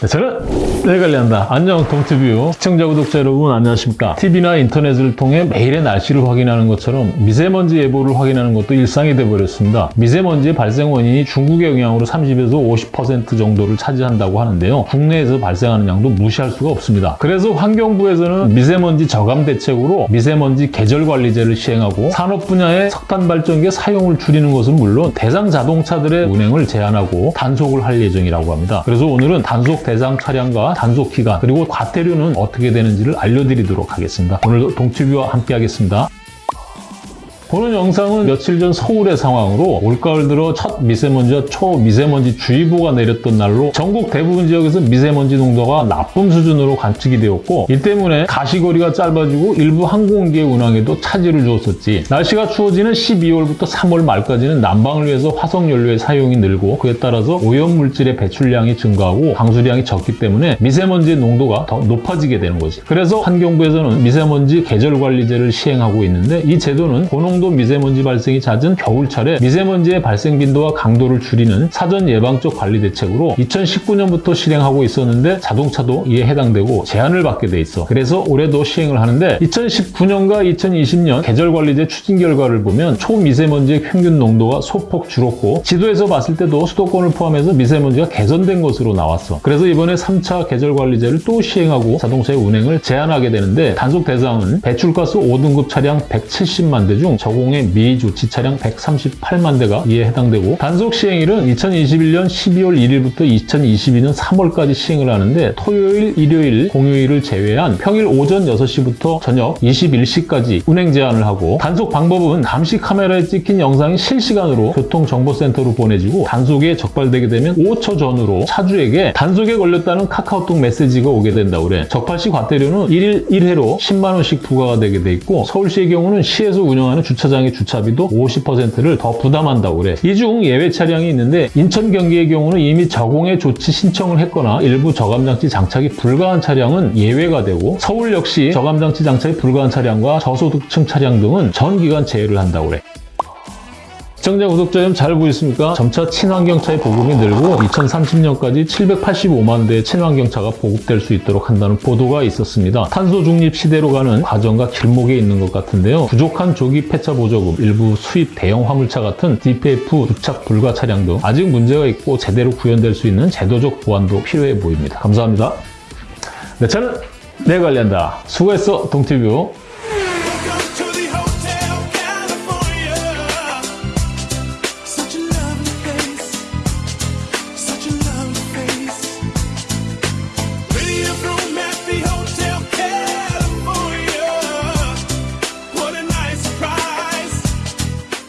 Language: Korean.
네, 저는 내 관리한다. 안녕 동티뷰 시청자 구독자 여러분 안녕하십니까? TV나 인터넷을 통해 매일의 날씨를 확인하는 것처럼 미세먼지 예보를 확인하는 것도 일상이 되어버렸습니다. 미세먼지의 발생 원인이 중국의 영향으로 30에서 50% 정도를 차지한다고 하는데요. 국내에서 발생하는 양도 무시할 수가 없습니다. 그래서 환경부에서는 미세먼지 저감 대책으로 미세먼지 계절 관리제를 시행하고 산업 분야의 석탄 발전기 사용을 줄이는 것은 물론 대상 자동차들의 운행을 제한하고 단속을 할 예정이라고 합니다. 그래서 오늘은 단속 대상 차량과 단속 기간 그리고 과태료는 어떻게 되는지를 알려드리도록 하겠습니다. 오늘도 동티뷰와 함께 하겠습니다. 보는 영상은 며칠 전 서울의 상황으로 올가을 들어 첫 미세먼지와 초미세먼지 주의보가 내렸던 날로 전국 대부분 지역에서 미세먼지 농도가 나쁨 수준으로 관측이 되었고 이 때문에 가시거리가 짧아지고 일부 항공기의 운항에도 차질을 주었었지. 날씨가 추워지는 12월부터 3월 말까지는 난방을 위해서 화석연료의 사용이 늘고 그에 따라서 오염물질의 배출량이 증가하고 방수량이 적기 때문에 미세먼지의 농도가 더 높아지게 되는 거지. 그래서 환경부에서는 미세먼지 계절관리제를 시행하고 있는데 이 제도는 고농 정도 미세먼지 발생이 잦은 겨울철에 미세먼지의 발생 빈도와 강도를 줄이는 사전 예방적 관리 대책으로 2019년부터 실행하고 있었는데 자동차도 이에 해당되고 제한을 받게 돼 있어. 그래서 올해도 시행을 하는데 2019년과 2020년 계절관리제 추진 결과를 보면 초미세먼지의 평균 농도가 소폭 줄었고 지도에서 봤을 때도 수도권을 포함해서 미세먼지가 개선된 것으로 나왔어. 그래서 이번에 3차 계절관리제를 또 시행하고 자동차의 운행을 제한하게 되는데 단속 대상은 배출가스 5등급 차량 170만 대중 저공해 미조치 차량 138만 대가 이에 해당되고 단속 시행일은 2021년 12월 1일부터 2022년 3월까지 시행을 하는데 토요일, 일요일, 공휴일을 제외한 평일 오전 6시부터 저녁 21시까지 운행 제한을 하고 단속 방법은 감시 카메라에 찍힌 영상이 실시간으로 교통정보센터로 보내지고 단속에 적발되게 되면 5초 전후로 차주에게 단속에 걸렸다는 카카오톡 메시지가 오게 된다고 그래. 적발 시 과태료는 1일 1회로 10만 원씩 부과가 되게 돼 있고 서울시의 경우는 시에서 운영하는 주차 장의 주차비도 50%를 더 부담한다고 그래. 이 중 예외 차량이 있는데 인천 경기의 경우는 이미 저공해 조치 신청을 했거나 일부 저감장치 장착이 불가한 차량은 예외가 되고 서울 역시 저감장치 장착이 불가한 차량과 저소득층 차량 등은 전 기간 제외를 한다고 그래. 시청자, 구독자 여러분 잘 보이십니까? 점차 친환경차의 보급이 늘고 2030년까지 785만 대의 친환경차가 보급될 수 있도록 한다는 보도가 있었습니다. 탄소 중립 시대로 가는 과정과 길목에 있는 것 같은데요. 부족한 조기 폐차 보조금, 일부 수입 대형 화물차 같은 DPF 주착 불가 차량 등 아직 문제가 있고 제대로 구현될 수 있는 제도적 보완도 필요해 보입니다. 감사합니다. 네, 저는 내 관리한다. 수고했어, 동티뷰.